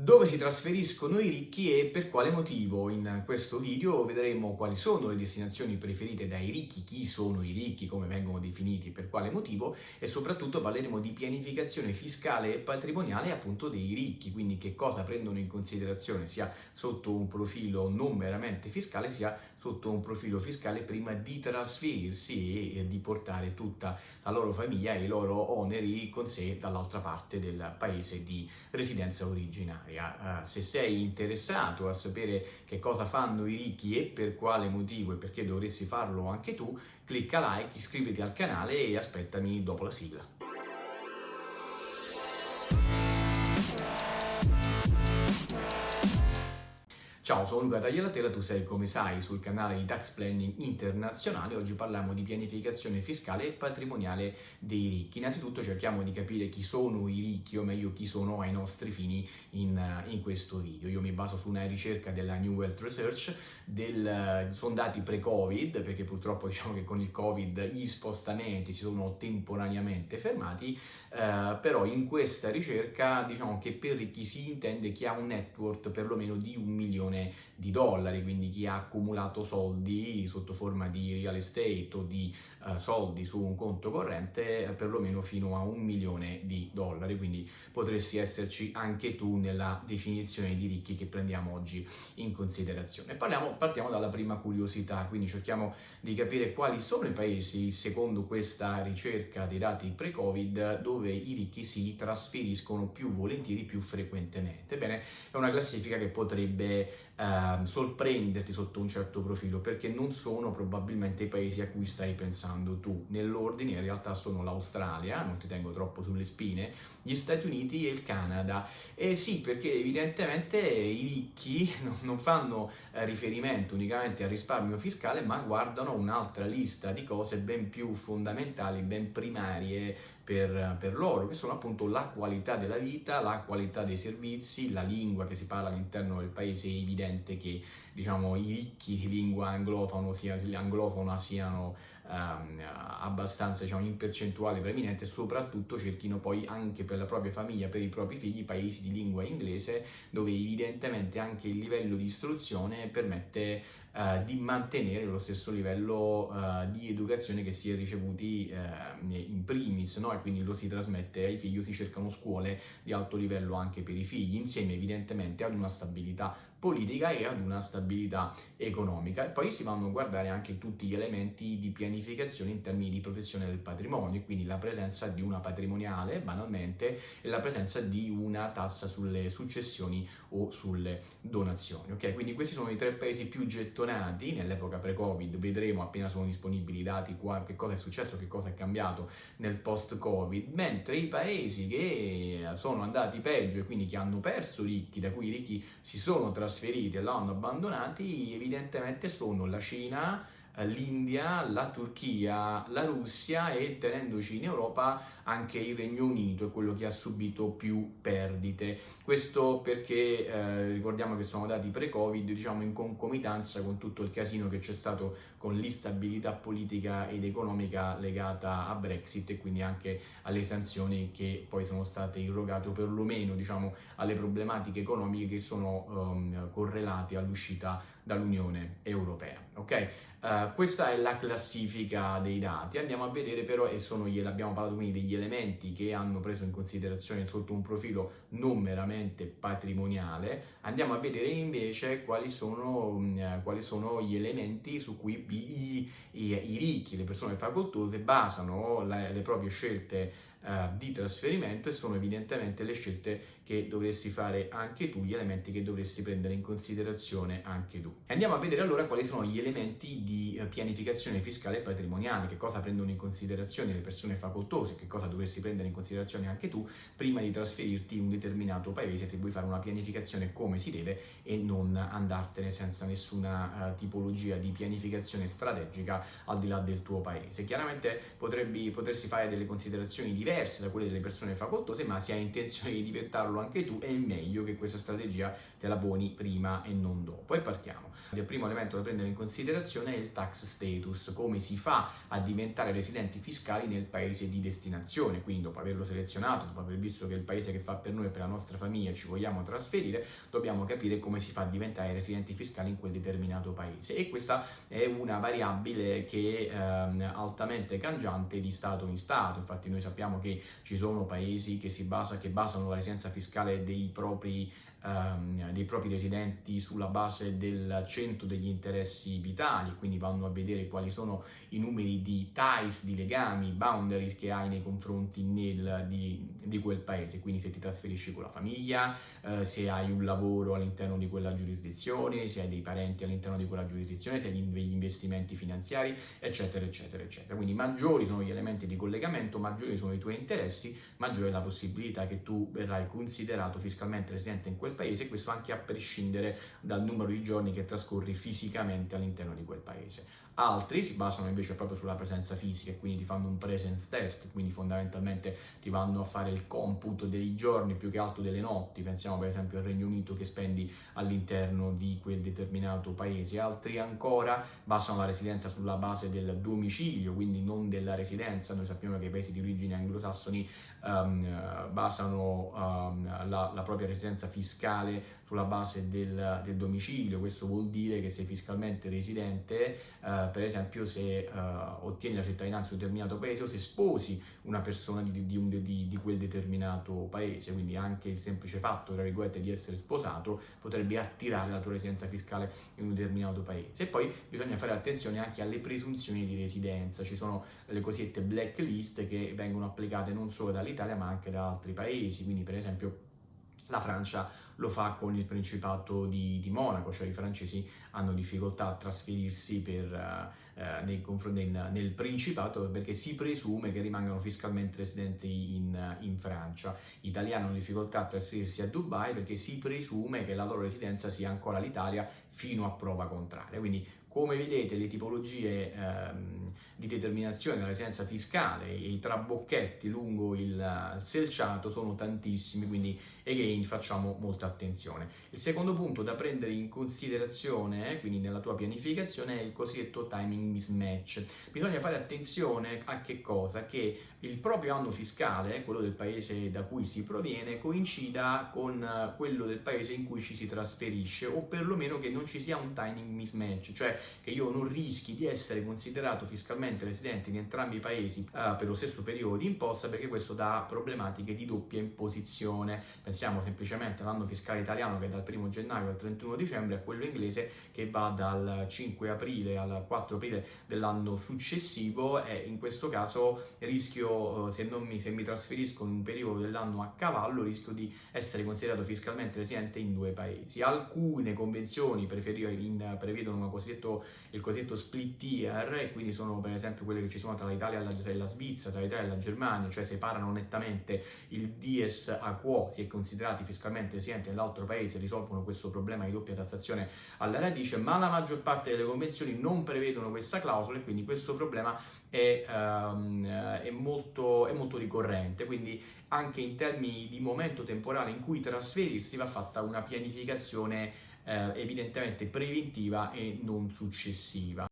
dove si trasferiscono i ricchi e per quale motivo. In questo video vedremo quali sono le destinazioni preferite dai ricchi, chi sono i ricchi, come vengono definiti, per quale motivo e soprattutto parleremo di pianificazione fiscale e patrimoniale appunto dei ricchi, quindi che cosa prendono in considerazione sia sotto un profilo non meramente fiscale sia sotto un profilo fiscale prima di trasferirsi e di portare tutta la loro famiglia e i loro oneri con sé dall'altra parte del paese di residenza originaria finanziaria. Uh, se sei interessato a sapere che cosa fanno i ricchi e per quale motivo e perché dovresti farlo anche tu, clicca like, iscriviti al canale e aspettami dopo la sigla. Ciao, sono Luca Tagliatella, tu sei come sai sul canale di Tax Planning Internazionale. Oggi parliamo di pianificazione fiscale e patrimoniale dei ricchi. Innanzitutto cerchiamo di capire chi sono i ricchi, o meglio chi sono ai nostri fini in, in questo video. Io mi baso su una ricerca della New Wealth Research, del, sono dati pre-Covid, perché purtroppo diciamo che con il Covid gli spostamenti si sono temporaneamente fermati, eh, però in questa ricerca diciamo che per ricchi si intende chi ha un network perlomeno di un milione milione di dollari, quindi chi ha accumulato soldi sotto forma di real estate o di uh, soldi su un conto corrente eh, perlomeno fino a un milione di dollari, quindi potresti esserci anche tu nella definizione di ricchi che prendiamo oggi in considerazione. Parliamo, partiamo dalla prima curiosità, quindi cerchiamo di capire quali sono i paesi, secondo questa ricerca dei dati pre-Covid, dove i ricchi si trasferiscono più volentieri, più frequentemente. Bene, è una classifica che potrebbe eh, sorprenderti sotto un certo profilo perché non sono probabilmente i paesi a cui stai pensando tu. Nell'ordine in realtà sono l'Australia, non ti tengo troppo sulle spine, gli Stati Uniti e il Canada. E sì, perché evidentemente i ricchi non fanno eh, riferimento unicamente al risparmio fiscale, ma guardano un'altra lista di cose ben più fondamentali, ben primarie per, per, loro, che sono appunto la qualità della vita, la qualità dei servizi, la lingua che si parla all'interno del paese, è evidente che diciamo, i ricchi di lingua anglofona, sia, anglofona siano ehm, abbastanza diciamo, in percentuale preeminente soprattutto cerchino poi anche per la propria famiglia, per i propri figli, paesi di lingua inglese dove evidentemente anche il livello di istruzione permette eh, di mantenere lo stesso livello eh, di educazione che si è ricevuti eh, in primis no? e quindi lo si trasmette ai figli, si cercano scuole di alto livello anche per i figli, insieme evidentemente ad una stabilità politica e ad una stabilità economica. E poi si vanno a guardare anche tutti gli elementi di pianificazione in termini di protezione del patrimonio, quindi la presenza di una patrimoniale, banalmente, e la presenza di una tassa sulle successioni o sulle donazioni. Ok, quindi questi sono i tre paesi più gettonati nell'epoca pre-Covid, vedremo appena sono disponibili i dati qua, che cosa è successo, che cosa è cambiato nel post-Covid, mentre i paesi che sono andati peggio e quindi che hanno perso ricchi, da cui i ricchi si sono trasferiti e l'hanno abbandonati evidentemente sono la Cina, l'India, la Turchia, la Russia e tenendoci in Europa anche il Regno Unito è quello che ha subito più perdite. Questo perché eh, ricordiamo che sono dati pre-Covid, diciamo in concomitanza con tutto il casino che c'è stato con l'instabilità politica ed economica legata a Brexit e quindi anche alle sanzioni che poi sono state irrogate o perlomeno diciamo alle problematiche economiche che sono um, correlate all'uscita dall'Unione Europea. Ok? Uh, questa è la classifica dei dati, andiamo a vedere però, e sono, abbiamo parlato quindi degli elementi che hanno preso in considerazione sotto un profilo non meramente patrimoniale, andiamo a vedere invece quali sono, um, quali sono gli elementi su cui i, i, i, ricchi, le persone facoltose basano le, le proprie scelte uh, di trasferimento e sono evidentemente le scelte che dovresti fare anche tu, gli elementi che dovresti prendere in considerazione anche tu. Andiamo a vedere allora quali sono gli elementi di eh, pianificazione fiscale e patrimoniale, che cosa prendono in considerazione le persone facoltose, che cosa dovresti prendere in considerazione anche tu prima di trasferirti in un determinato paese se vuoi fare una pianificazione come si deve e non andartene senza nessuna uh, tipologia di pianificazione strategica al di là del tuo paese. Chiaramente potrebbe, potresti fare delle considerazioni diverse diverse da quelle delle persone facoltose, ma se hai intenzione di diventarlo anche tu, è meglio che questa strategia te la poni prima e non dopo. E partiamo. Il primo elemento da prendere in considerazione è il tax status, come si fa a diventare residenti fiscali nel paese di destinazione, quindi dopo averlo selezionato, dopo aver visto che è il paese che fa per noi e per la nostra famiglia ci vogliamo trasferire, dobbiamo capire come si fa a diventare residenti fiscali in quel determinato paese e questa è una variabile che è ehm, altamente cangiante di stato in stato, infatti noi sappiamo che ci sono paesi che, si basa, che basano la residenza fiscale dei propri ehm, dei propri residenti sulla base del centro degli interessi vitali, quindi vanno a vedere quali sono i numeri di ties, di legami, boundaries che hai nei confronti nel, di, di, quel paese, quindi se ti trasferisci con la famiglia, eh, se hai un lavoro all'interno di quella giurisdizione, se hai dei parenti all'interno di quella giurisdizione, se hai degli investimenti finanziari, eccetera, eccetera, eccetera. Quindi maggiori sono gli elementi di collegamento, maggiori sono i tuoi interessi, maggiore è la possibilità che tu verrai considerato fiscalmente residente in quel quel paese, questo anche a prescindere dal numero di giorni che trascorri fisicamente all'interno di quel paese. Altri si basano invece proprio sulla presenza fisica e quindi ti fanno un presence test, quindi fondamentalmente ti vanno a fare il computo dei giorni più che altro delle notti, pensiamo per esempio al Regno Unito che spendi all'interno di quel determinato paese. Altri ancora basano la residenza sulla base del domicilio, quindi non della residenza, noi sappiamo che i paesi di origine anglosassoni um, basano um, la, la, propria residenza fiscale sulla base del, del, domicilio, questo vuol dire che sei fiscalmente residente, uh, per esempio se uh, ottieni la cittadinanza di un determinato paese o se sposi una persona di, di, di, di, quel determinato paese, quindi anche il semplice fatto, tra virgolette, di essere sposato potrebbe attirare la tua residenza fiscale in un determinato paese. E poi bisogna fare attenzione anche alle presunzioni di residenza, ci sono le cosiddette blacklist che vengono applicate non solo dall'Italia ma anche da altri paesi, quindi per esempio la Francia lo fa con il Principato di, di Monaco, cioè i francesi hanno difficoltà a trasferirsi per, uh, nei nel, nel, Principato perché si presume che rimangano fiscalmente residenti in, in Francia. Gli italiani hanno difficoltà a trasferirsi a Dubai perché si presume che la loro residenza sia ancora l'Italia fino a prova contraria. Quindi come vedete le tipologie ehm, di determinazione della residenza fiscale e i trabocchetti lungo il selciato sono tantissimi, quindi again facciamo molta attenzione. Il secondo punto da prendere in considerazione, quindi nella tua pianificazione, è il cosiddetto timing mismatch. Bisogna fare attenzione a che cosa? Che il proprio anno fiscale, quello del paese da cui si proviene, coincida con quello del paese in cui ci si trasferisce o perlomeno che non ci sia un timing mismatch, cioè che io non rischi di essere considerato fiscalmente residente in entrambi i paesi uh, per lo stesso periodo di imposta perché questo dà problematiche di doppia imposizione. Pensiamo semplicemente all'anno fiscale italiano che è dal 1 gennaio al 31 dicembre a quello inglese che va dal 5 aprile al 4 aprile dell'anno successivo e in questo caso rischio, eh, se, mi, se mi trasferisco in un periodo dell'anno a cavallo, rischio di essere considerato fiscalmente residente in due paesi. Alcune convenzioni prevedono cosiddetto, il cosiddetto split year e quindi sono per esempio quelle che ci sono tra l'Italia e la, Svizzera, tra l'Italia e la Germania, cioè separano nettamente il dies a quo, si è considerati fiscalmente residenti nell'altro paese, risolvono questo problema di doppia tassazione alla radice, ma la maggior parte delle convenzioni non prevedono questa clausola e quindi questo problema è, um, è, molto, è molto ricorrente, quindi anche in termini di momento temporale in cui trasferirsi va fatta una pianificazione eh, evidentemente preventiva e non successiva.